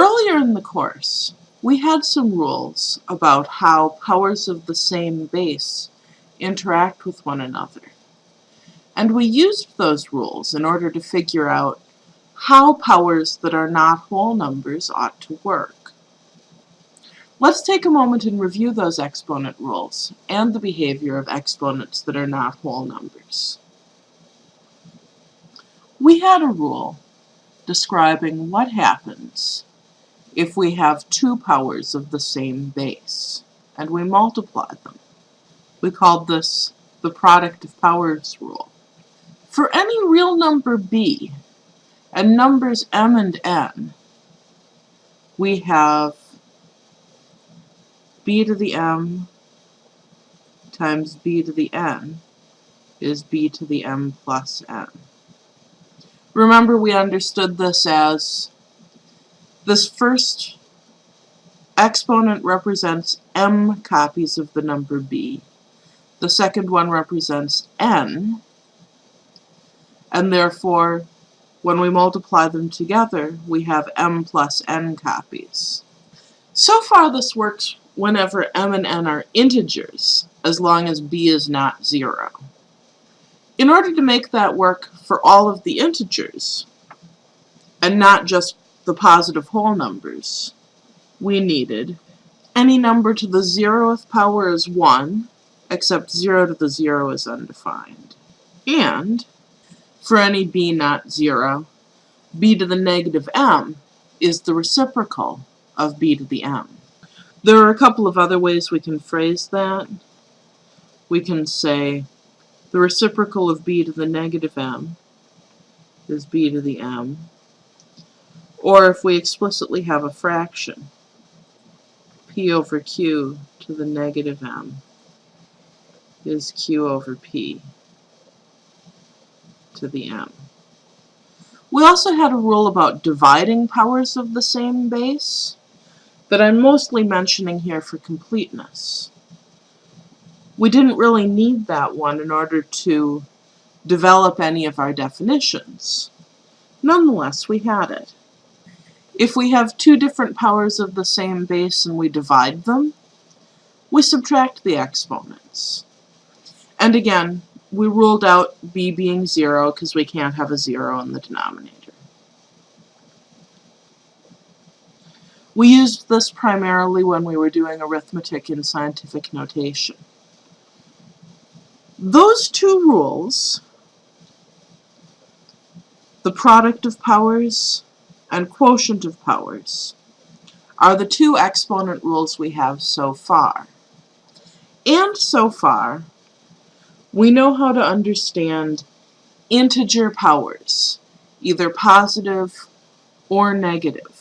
Earlier in the course, we had some rules about how powers of the same base interact with one another. And we used those rules in order to figure out how powers that are not whole numbers ought to work. Let's take a moment and review those exponent rules and the behavior of exponents that are not whole numbers. We had a rule describing what happens if we have two powers of the same base, and we multiply them. We call this the product of powers rule. For any real number b, and numbers m and n, we have b to the m times b to the n is b to the m plus n. Remember we understood this as this first exponent represents m copies of the number b. The second one represents n, and therefore when we multiply them together we have m plus n copies. So far this works whenever m and n are integers, as long as b is not 0. In order to make that work for all of the integers, and not just the positive whole numbers, we needed any number to the zeroth power is 1, except 0 to the 0 is undefined. And for any b not 0, b to the negative m is the reciprocal of b to the m. There are a couple of other ways we can phrase that. We can say the reciprocal of b to the negative m is b to the m or if we explicitly have a fraction, p over q to the negative m is q over p to the m. We also had a rule about dividing powers of the same base that I'm mostly mentioning here for completeness. We didn't really need that one in order to develop any of our definitions. Nonetheless, we had it. If we have two different powers of the same base and we divide them, we subtract the exponents. And again, we ruled out b being 0 because we can't have a 0 in the denominator. We used this primarily when we were doing arithmetic in scientific notation. Those two rules, the product of powers and quotient of powers are the two exponent rules we have so far. And so far, we know how to understand integer powers, either positive or negative.